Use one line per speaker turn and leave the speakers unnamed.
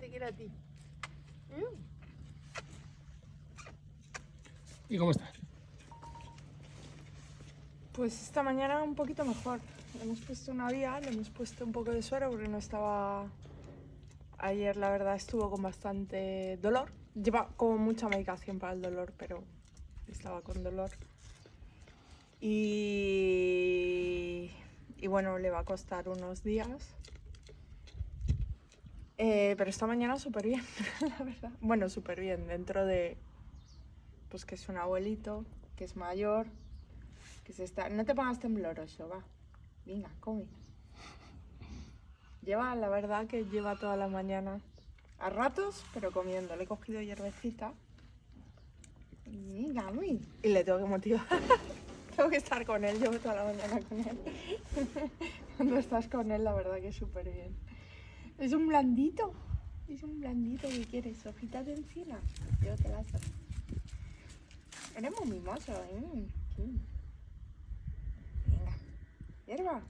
Que era ti.
¿Y cómo estás
Pues esta mañana un poquito mejor. Le hemos puesto una vía, le hemos puesto un poco de suero porque no estaba... Ayer la verdad estuvo con bastante dolor. Lleva como mucha medicación para el dolor, pero estaba con dolor. Y y bueno, le va a costar unos días. Eh, pero esta mañana súper bien, la verdad. Bueno, súper bien, dentro de pues que es un abuelito, que es mayor, que se está... No te pongas tembloroso, va. Venga, come. Lleva, la verdad que lleva toda la mañana a ratos, pero comiendo. Le he cogido hierbecita. Venga, muy. Y le tengo que motivar. tengo que estar con él, llevo toda la mañana con él. Cuando estás con él, la verdad que es súper bien. Es un blandito. Es un blandito que quieres. Hojitas de encina. Yo te las doy. Eres muy mimoso, ¿eh? Venga. Hierba.